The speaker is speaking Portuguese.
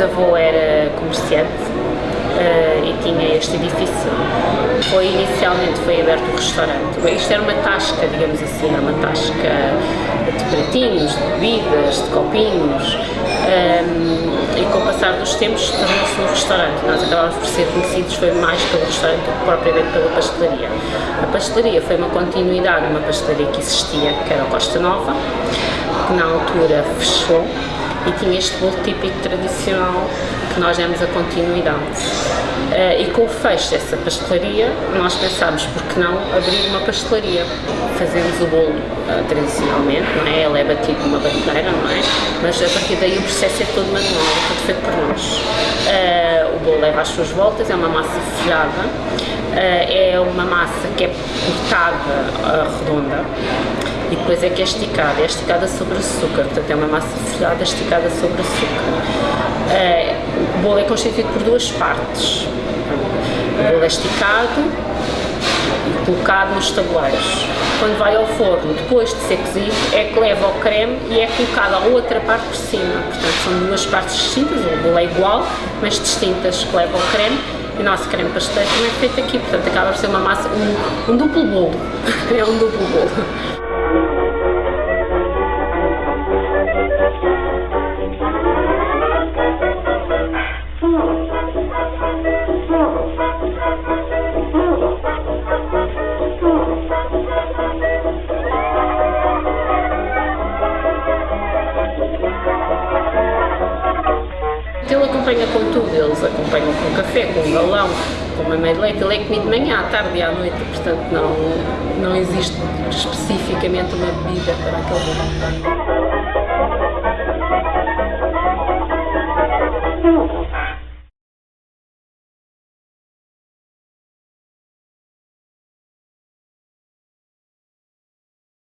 bisavô era comerciante uh, e tinha este edifício. Foi inicialmente foi aberto o um restaurante. Isto era uma tasca, digamos assim, era uma tasca de pratinhos, de bebidas, de copinhos. Um, e com o passar dos tempos tornou-se um restaurante. Nós acabámos por ser conhecidos foi mais pelo restaurante do que propriamente pela pastelaria. A pastelaria foi uma continuidade de uma pastelaria que existia, que era a Costa Nova, que na altura fechou e tinha este bolo típico tradicional que nós demos a continuidade. Uh, e com o fecho dessa pastelaria, nós pensámos, por que não abrir uma pastelaria? Fazemos o bolo uh, tradicionalmente, não é? Ele é batido numa batedeira, não é? Mas a partir daí o processo é todo manual, é tudo feito por nós. Uh, as suas voltas, é uma massa folhada, é uma massa que é cortada redonda, e depois é que é esticada, é esticada sobre açúcar, portanto é uma massa folhada esticada sobre açúcar. É, o bolo é constituído por duas partes, o bolo é esticado colocado nos tabuleiros. Quando vai ao forno, depois de ser cozido, é que leva o creme e é colocada a outra parte por cima. Portanto, são duas partes distintas, o bolo é igual, mas distintas, que levam o creme e o nosso creme pasteleiro também é feito aqui, portanto acaba por ser uma massa, um, um duplo bolo, é um duplo bolo. Ele acompanha com tudo, eles acompanham com café, com galão, com uma meia de leite, ele é comido de manhã, à tarde e à noite, portanto não, não existe especificamente uma bebida para aquele bolo.